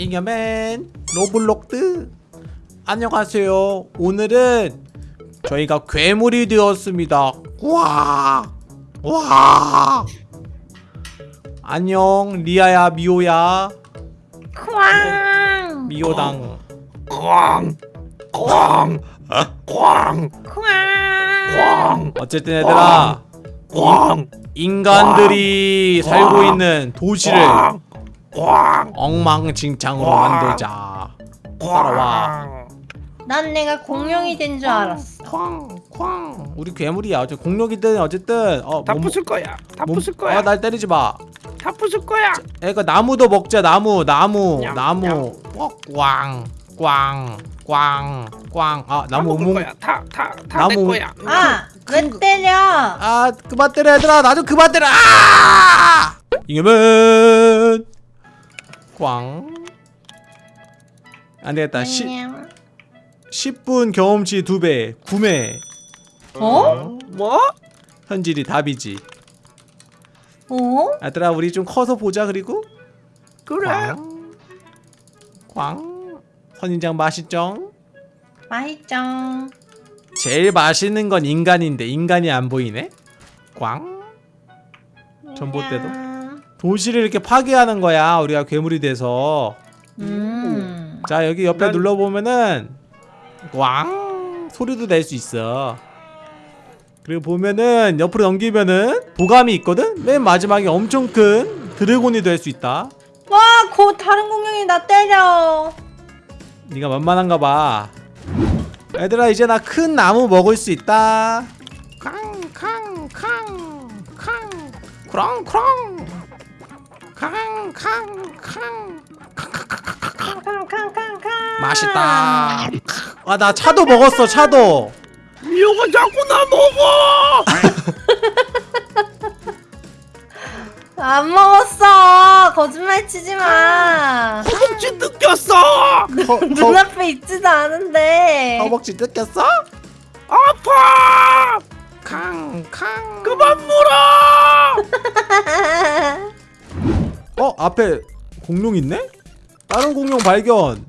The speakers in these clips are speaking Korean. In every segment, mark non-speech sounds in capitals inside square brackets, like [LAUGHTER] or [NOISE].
잉여맨 Roblox 안녕하세요 오늘은 저희가 괴물이 되었습니다 와! 와! 안녕 리아야 미호야 쾅! 미호당 꽝! 꽝! 꽝! 쾅! 어쨌든 얘들아 꽝! 인간들이 살고 있는 도시를 꽝! 꽝! 엉망진창으로 와. 만들자 따라와 난 내가 공룡이 된 줄 알았어. 쾅쾅 우리 괴물이야 어째 공룡이든 어쨌든 어, 다 뭐- 부술 거야. 다 뭐- 부술 거야. 아, 날 때리지 마. 다 부술 거야. 애가 나무도 먹자. 나무, 나무, 냠, 나무. 어, 꽝, 꽝, 꽝, 꽝. 아, 다 나무 먹을 몽. 거야. 다다다내 나무- 거야. 아! 왜 때려? 아, 그만 때려 얘들아. 나 좀 그만 때려. 아! 이겨면 꽝. 안 되겠다. 시, 안녕. 10분 경험치 2배. 구매. 어? 뭐? 현질이 답이지. 어? 얘들아, 우리 좀 커서 보자. 그리고 그래. 꽝. 꽝. 선인장 맛있죠? 맛있죠? 제일 맛있는 건 인간인데 인간이 안 보이네? 꽝? 전봇대도? 도시를 이렇게 파괴하는 거야 우리가 괴물이 돼서 음. 자 여기 옆에 난- 눌러보면은 꽝 소리도 낼 수 있어 그리고 보면은 옆으로 넘기면은 도감이 있거든? 맨 마지막에 엄청 큰 드래곤이 될 수 있다 와! 곧 다른 공룡이 나 때려. 네가 만만한가 봐 얘들아 이제 나 큰 나무 먹을 수 있다 캉캉캉캉 크렁크렁 캉캉캉 캉캉캉캉. 맛있다 아 나 차도 먹었어 차도 미호가 자꾸 나 먹어. [LAUGHS] 안 먹었어. 거짓말 치지 마. 허벅지 뜯겼어. 허, 눈앞에 있지도 않은데. 허벅지 뜯겼어? 아파. 캉캉 그만 어. 어 앞에 공룡 있네? 다른 공룡 발견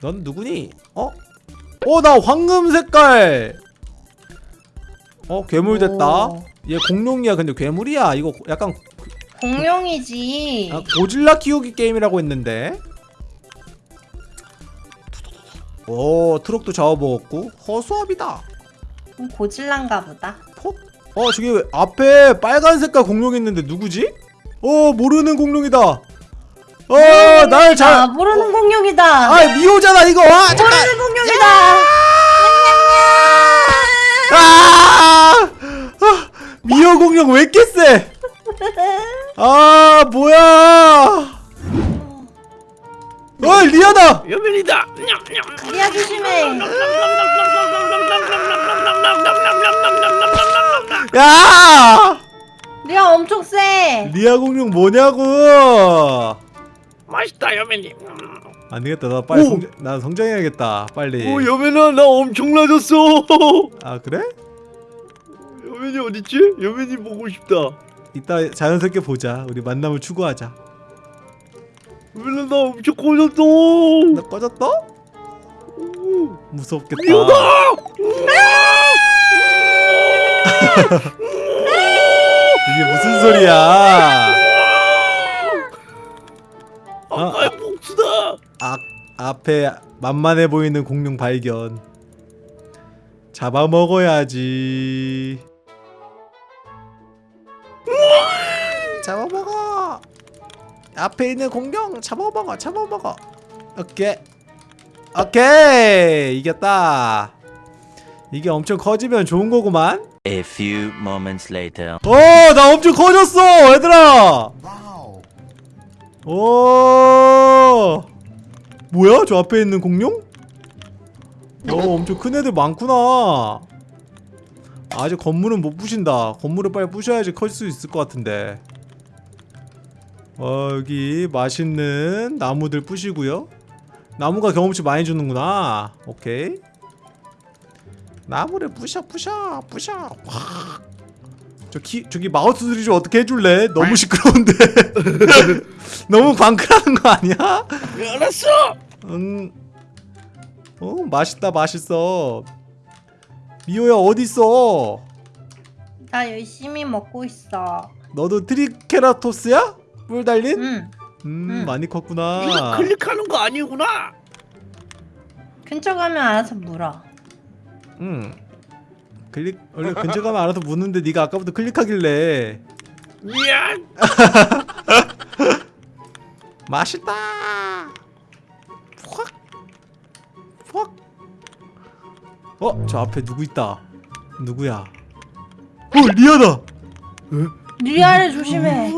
넌 누구니? 어? 어 나 황금 색깔 어 괴물 됐다 오. 얘 공룡이야 근데 괴물이야 이거 약간 공룡이지. 아, 고질라 키우기 게임이라고 했는데 오 트럭도 잡아먹었고 허수아비다 고질란가 보다. 폭? 어 저기 왜 앞에 빨간 색깔 공룡 있는데 누구지? 어 모르는 공룡이다 어날 아, 잘 모르는 공룡이다. 아 미호잖아 이거 아 잠깐 모르는 공룡이다. 아! 아 미호 공룡 왜 이렇게 세? 아 뭐야 뭐냐고 맛있다 여민이. 안 되겠다 나 빨리 오! 성, 나 성장해야겠다 빨리 오 여민아 나 엄청나졌어. 아 그래? 여민이 어딨지? 여민이 보고 싶다. 이따 자연스럽게 보자 우리 만남을 추구하자 여민아 나 엄청 커졌어. 나 꺼졌다? 무섭겠다. [LAUGHS] 이게 무슨 소리야 앞에 만만해 보이는 공룡 발견. 잡아먹어야지. 잡아먹어. 앞에 있는 공룡 잡아먹어 잡아먹어. 오케이. 오케이. 이겼다. 이게 엄청 커지면 좋은 거구만. A few moments later. 어 나 엄청 커졌어 얘들아. 오 뭐야? 저 앞에 있는 공룡? 어 엄청 큰 애들 많구나. 아직 건물은 못 부신다. 건물을 빨리 부셔야지 클 수 있을 것 같은데. 어 여기 맛있는 나무들 부시고요. 나무가 경험치 많이 주는구나. 오케이. 나무를 부셔 부셔 부셔. 확. 저 키, 저기 마우스 소리 좀 어떻게 해줄래? 너무 시끄러운데. [LAUGHS] 너무 광클하는 거 아니야? 알았어. 응. 어 맛있다 맛있어. 미호야 어디 있어? 나 열심히 먹고 있어. 너도 트리케라토스야? 뿔 달린? 응. 음 응. 많이 이거 컸구나. 클릭하는 거 아니구나. 근처 가면 알아서 물어. 응. 클릭 원래 근처 가면 알아서 먹는데 네가 아까부터 클릭하길래 미안. [LAUGHS] 맛있다. 확. 확. 어, 저 앞에 누구 있다. 누구야? 어, 리아다. 리아를 조심해.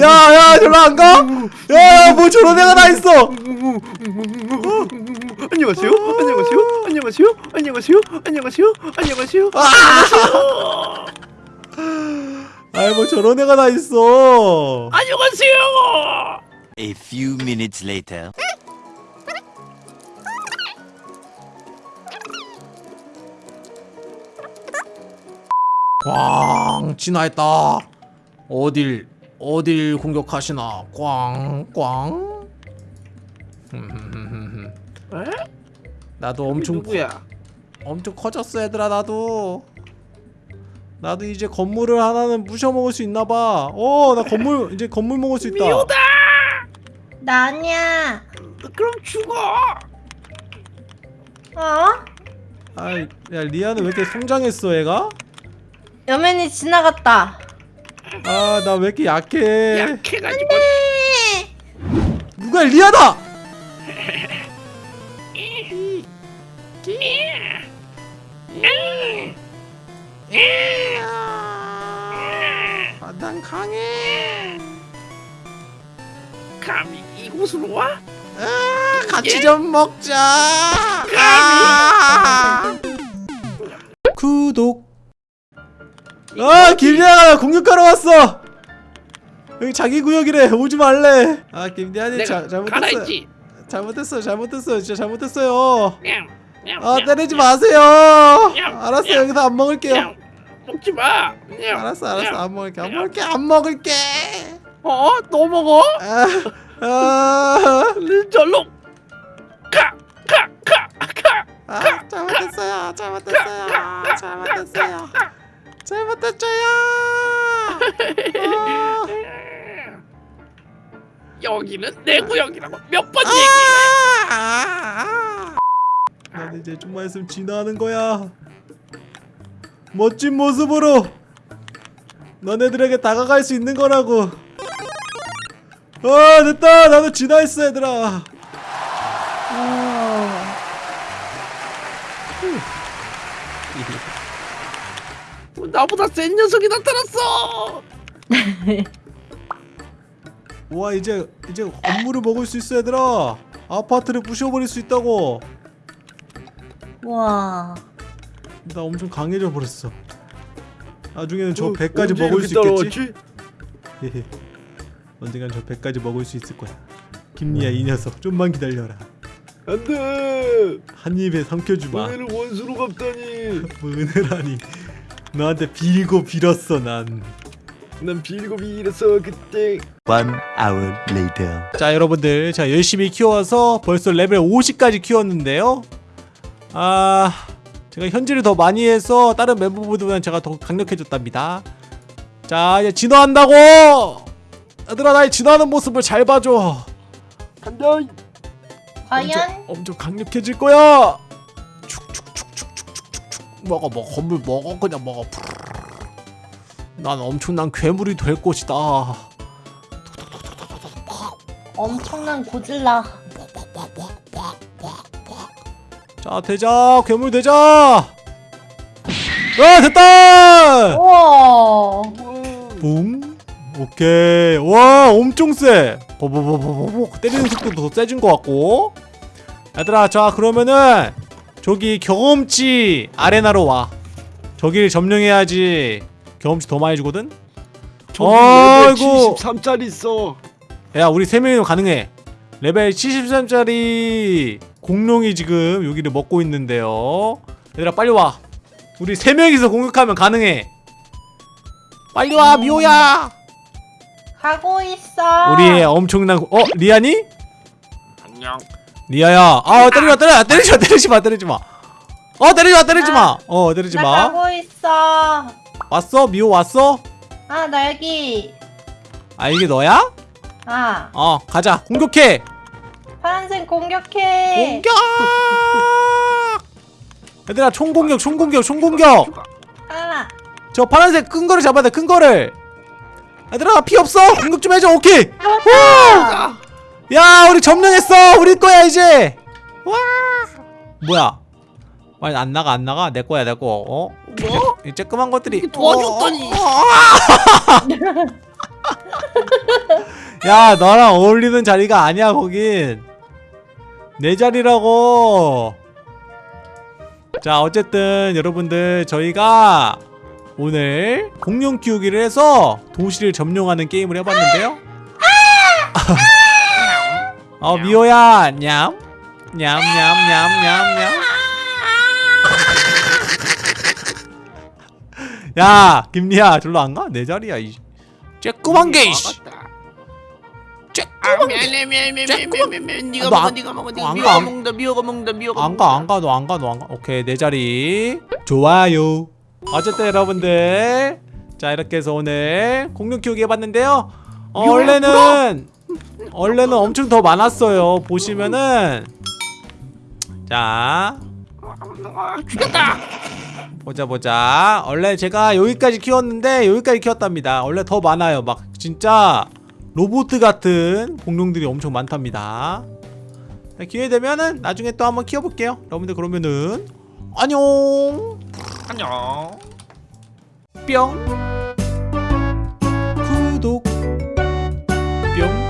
야, 야, 저로 안 가? 야, 뭐 저런 애가 다 있어. 안녕하세요. 안녕하세요. 안녕하세요. 안녕하세요. 안녕하세요. 안녕하세요. 아이, 뭐 저런 애가 다 있어. 안녕하세요. A few minutes later. 꽝 진화했다. 어딜 어딜 공격하시나? 꽝 꽝. 흠흠흠흠흠. 에? 나도 엄청 누구야? 엄청 커졌어 얘들아 나도. 나도 이제 건물을 하나는 부셔 먹을 수 있나 봐. 어, 나 건물 이제 건물 먹을 수 있다. 미호다. 나 아니야. 그럼 죽어. 어? 아, 야 리아는 왜 이렇게 성장했어 얘가? 여맨이 지나갔다. 아, 나 왜 이렇게 약해? 약해가지고. 누가 리아다? 아, 난 강해. 감히 이곳으로 와? 아, 같이 좀 먹자. 아! 구독. 아, 김리아가 공격하러 왔어. 여기 자기 구역이래. 오지 말래. 아, 김리아님 자. 갈아입지. 잘못했어요. 잘못했어요. 진짜 잘못했어요. 아, 냥, 때리지 냥, 마세요. 냥, 알았어요. 냥, 여기서 안 먹을게요. 냥. 먹지 마. 냥, 알았어, 알았어. 냥. 안 먹을게. 안 먹을게. 안 먹을게. 어? 또 먹어? 아, 아, 절로 가! 가! 가! 가! 아 잘못했어요. 잘못했어요. 잘못했어요. 잘못했어요. 아, 여기는 내 구역이라고 몇번 아, 얘기해 아, 아. 난 이제 좀만 있으면 진화하는 거야. 멋진 모습으로 너네들에게 다가갈 수 있는 거라고. 아 됐다. 나도 진화했어 얘들아. 어. 나보다 센 녀석이 나타났어 [LAUGHS] 와 이제 이제 건물을 먹을 수 있어 얘들아. 아파트를 부셔버릴 수 있다고. 와. 나 엄청 강해져 버렸어. 나중에는 저 어, 배까지 먹을 수 있겠지? 언젠간 저 배까지 먹을 수 있을 거야. 김리야 이 녀석 좀만 기다려라. 안돼 한 입에 삼켜주마. 은혜를 원수로 갚다니 [LAUGHS] 뭐 은혜라니. 너한테 빌고 빌었어 난. 난 빌고 빌었어 그때 One hour later. 자 여러분들 제가 열심히 키워서 벌써 레벨 50까지 키웠는데요. 아 제가 현질을 더 많이 해서 다른 멤버보다는 제가 더 강력해졌답니다. 자 이제 진화한다고. 얘들아 나의 진화하는 모습을 잘 봐줘. 간다 과연? 엄청, 엄청 강력해질 거야. 축축축축축축축 먹어 먹어 건물 먹어 그냥 먹어. 난 엄청난 괴물이 될 것이다. 엄청난 고질라. 자 되자 괴물 되자. 아 됐다. 우와. 붕. 오케이. 와 엄청 세. 버버버버버버 때리는 속도도 더 세진 것 같고. 얘들아 자 그러면은 저기 경험치 아레나로 와. 저기를 점령해야지 경험치 더 많이 주거든. 아이고. 73짜리 있어 야 우리 세 명이면 가능해. 레벨 73짜리 공룡이 지금 여기를 먹고 있는데요 얘들아 빨리 와 우리 세 명이서 공격하면 가능해 빨리 와 미호야 가고 있어. 우리의 엄청난 고- 어 리아니? 안녕. 리아야 아 때리지 마 때리지 마 때리지 마 때리지 마 때리지 마 어 때리지 마 때리지 마 어 때리지 나마 가고 있어. 왔어 미호 왔어? 아, 나 여기. 아 이게 너야? 아, 어 가자 공격해 파란색 공격해. 공격 [LAUGHS] 얘들아 총공격 총공격 총공격 하나. 저 파란색 큰 거를 잡아야 돼큰 거를 얘들아 피 없어 공격 좀 해줘 오케이. 야 우리 점령했어 우리 거야 이제 와 뭐야 빨리 안 나가 안 나가 내 거야 내 거 어? 뭐? 이 쬐끄만 것들이 도와줬더니. 어, 어, 어. [LAUGHS] 야 너랑 어울리는 자리가 아니야 거긴 내 자리라고. 자 어쨌든 여러분들 저희가 오늘 공룡 키우기를 해서 도시를 점령하는 게임을 해봤는데요. [LAUGHS] 어 미호야 냠. 냠 냠 냠냠냠. 야 김리야 절로 안 가? 내 자리야 이 쬐끄만 게 이씨 아 미안해 미안해 미안해 미안해 미안해 네가 너 먹어 안- 네가 먹어 안 네가 가, 미호가 안- 먹는다 미호가 먹는다 미호가 안가 안가 너 안가 너 안 가. 오케이 내 자리. 좋아요. 어쨌든 여러분들 자 이렇게 해서 오늘 공룡 키우기 해봤는데요. 어, 원래는 원래는 엄청 더 많았어요. 보시면은. 자. 죽였다. 보자 보자. 원래 제가 여기까지 키웠는데 여기까지 키웠답니다. 원래 더 많아요. 막 진짜 로봇 같은 공룡들이 엄청 많답니다. 자, 기회 되면은 나중에 또 한번 키워볼게요. 여러분들 그러면은 안녕. 안녕. 뿅. 구독. 뿅.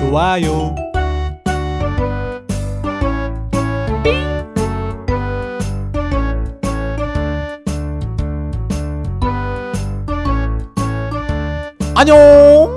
좋아요 안녕